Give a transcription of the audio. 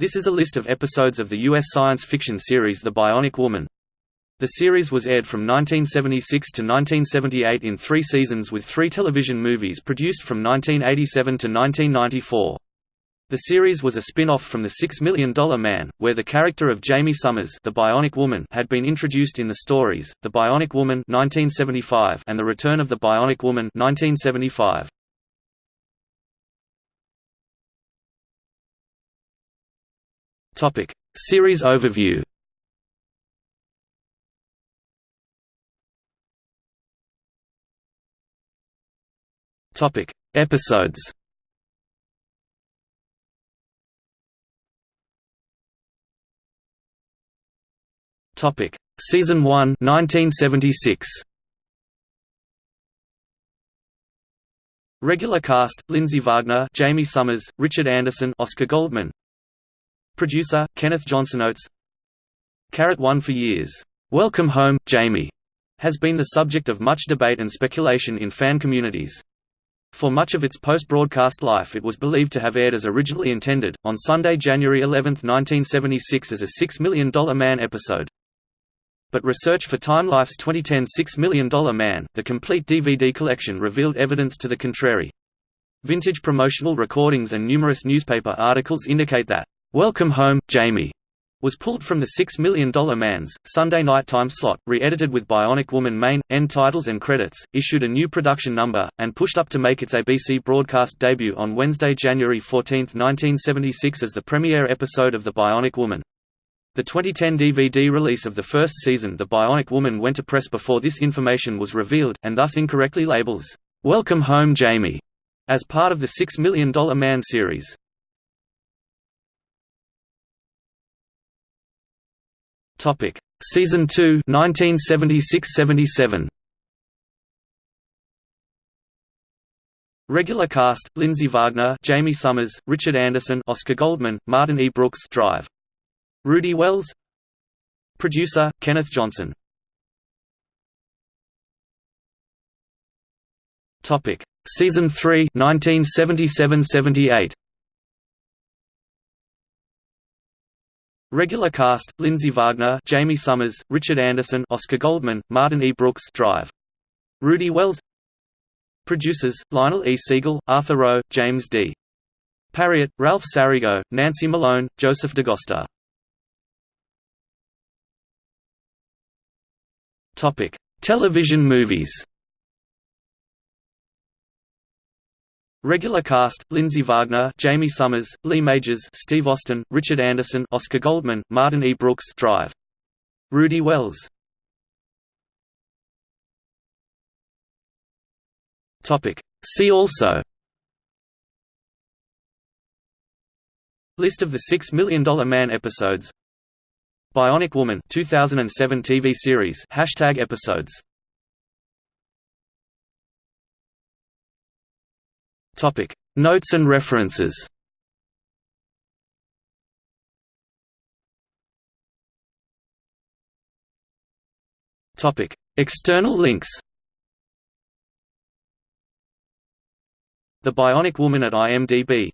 This is a list of episodes of the U.S. science fiction series The Bionic Woman. The series was aired from 1976 to 1978 in three seasons with three television movies produced from 1987 to 1994. The series was a spin-off from The Six Million Dollar Man, where the character of Jaime Sommers the Bionic Woman had been introduced in the stories, The Bionic Woman 1975 and The Return of the Bionic Woman 1975. Topic: Series overview. Topic: Episodes. Topic: Season 1, 1976. Regular cast: Lindsay Wagner, Jaime Sommers, Richard Anderson, Oscar Goldman. Producer: Kenneth Johnson Oates. Carrot One for years. Welcome Home, Jaime' has been the subject of much debate and speculation in fan communities. For much of its post-broadcast life it was believed to have aired as originally intended, on Sunday, January 11, 1976 as a $6 Million Man episode. But research for Time Life's 2010 $6 Million Man, the complete DVD collection revealed evidence to the contrary. Vintage promotional recordings and numerous newspaper articles indicate that, "'Welcome Home, Jaime, was pulled from the $6 Million Man's, Sunday night time slot, re-edited with Bionic Woman main, end titles and credits, issued a new production number, and pushed up to make its ABC broadcast debut on Wednesday, January 14, 1976 as the premiere episode of The Bionic Woman. The 2010 DVD release of the first season The Bionic Woman went to press before this information was revealed, and thus incorrectly labels, "'Welcome Home Jaime' as part of the $6 Million Man series. Topic: Season 2, 1976–77. Regular cast: Lindsay Wagner, Jaime Sommers, Richard Anderson, Oscar Goldman, Martin E. Brooks, Drive. Rudy Wells. Producer: Kenneth Johnson. Topic: Season 3, 1977–78. Regular cast: Lindsay Wagner, Jaime Sommers, Richard Anderson, Oscar Goldman, Martin E. Brooks, Drive. Rudy Wells. Producers: Lionel E. Siegel, Arthur Rowe, James D. Parriott, Ralph Sariego, Nancy Malone, Joseph DaGosta. Topic: Television movies. Regular cast: Lindsay Wagner, Jaime Sommers, Lee Majors, Steve Austin, Richard Anderson, Oscar Goldman, Martin E. Brooks, Drive. Rudy Wells. Topic: See also. List of the Six Million Dollar Man episodes. Bionic Woman 2007 TV series Hashtag episodes Topic. Notes and references. Topic. External links. The Bionic Woman at IMDb